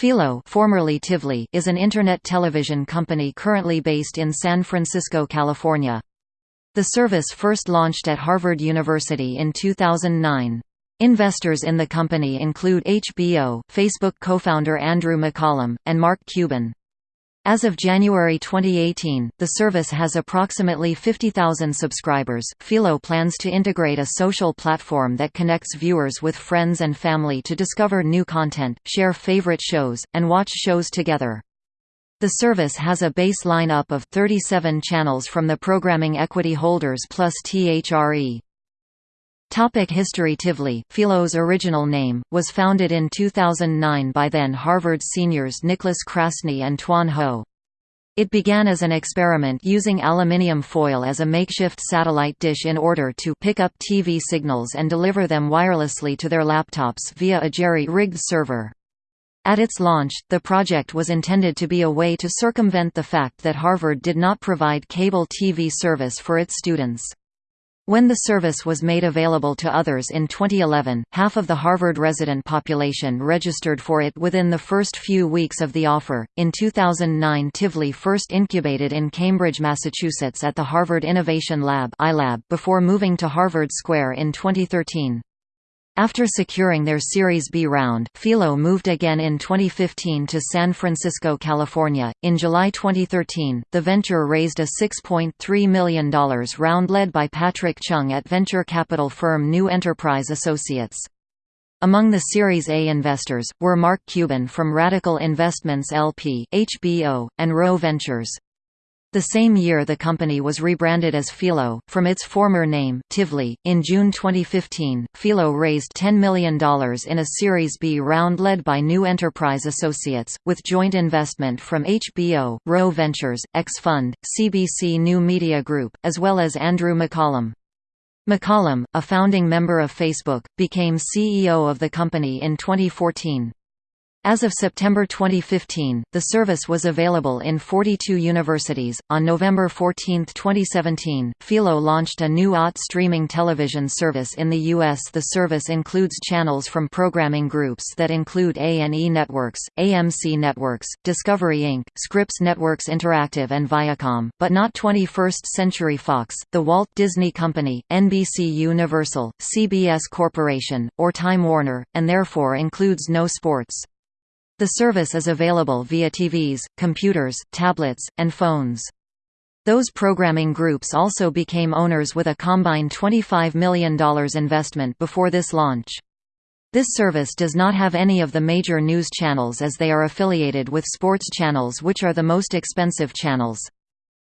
Philo formerly Tivli is an Internet television company currently based in San Francisco, California. The service first launched at Harvard University in 2009. Investors in the company include HBO, Facebook co-founder Andrew McCollum, and Mark Cuban. As of January 2018, the service has approximately 50,000 subscribers. Philo plans to integrate a social platform that connects viewers with friends and family to discover new content, share favorite shows, and watch shows together. The service has a base lineup of 37 channels from the programming equity holders plus THRE. Topic History Tivli, Philo's original name, was founded in 2009 by then Harvard seniors Nicholas Krasny and Tuan Ho. It began as an experiment using aluminium foil as a makeshift satellite dish in order to pick up TV signals and deliver them wirelessly to their laptops via a jerry-rigged server. At its launch, the project was intended to be a way to circumvent the fact that Harvard did not provide cable TV service for its students. When the service was made available to others in 2011, half of the Harvard resident population registered for it within the first few weeks of the offer. In 2009, Tivli first incubated in Cambridge, Massachusetts at the Harvard Innovation Lab (iLab) before moving to Harvard Square in 2013. After securing their Series B round, Philo moved again in 2015 to San Francisco, California. In July 2013, the venture raised a $6.3 million round led by Patrick Chung at venture capital firm New Enterprise Associates. Among the Series A investors, were Mark Cuban from Radical Investments LP HBO, and Rho Ventures. The same year the company was rebranded as Philo, from its former name, Tivli. In June 2015, Philo raised $10 million in a Series B round led by New Enterprise Associates, with joint investment from HBO, Rho Ventures, X-Fund, CBC New Media Group, as well as Andrew McCollum. McCollum, a founding member of Facebook, became CEO of the company in 2014. As of September 2015, the service was available in 42 universities. On November 14, 2017, Philo launched a new OTT streaming television service in the U.S. The service includes channels from programming groups that include A&E Networks, AMC Networks, Discovery Inc., Scripps Networks Interactive and Viacom, but not 21st Century Fox, The Walt Disney Company, NBC Universal, CBS Corporation, or Time Warner, and therefore includes no sports. The service is available via TVs, computers, tablets, and phones. Those programming groups also became owners with a combined $25 million investment before this launch. This service does not have any of the major news channels as they are affiliated with sports channels which are the most expensive channels.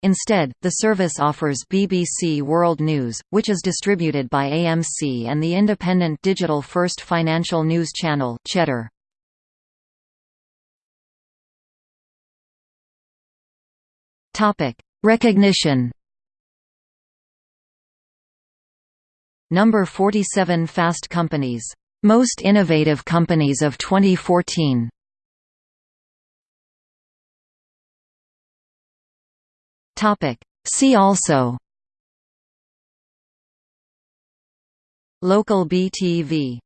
Instead, the service offers BBC World News, which is distributed by AMC and the independent digital first financial news channel, Cheddar. Topic: Recognition. Number 47 Fast Companies. Most Innovative Companies of 2014. Topic: See also. Local BTV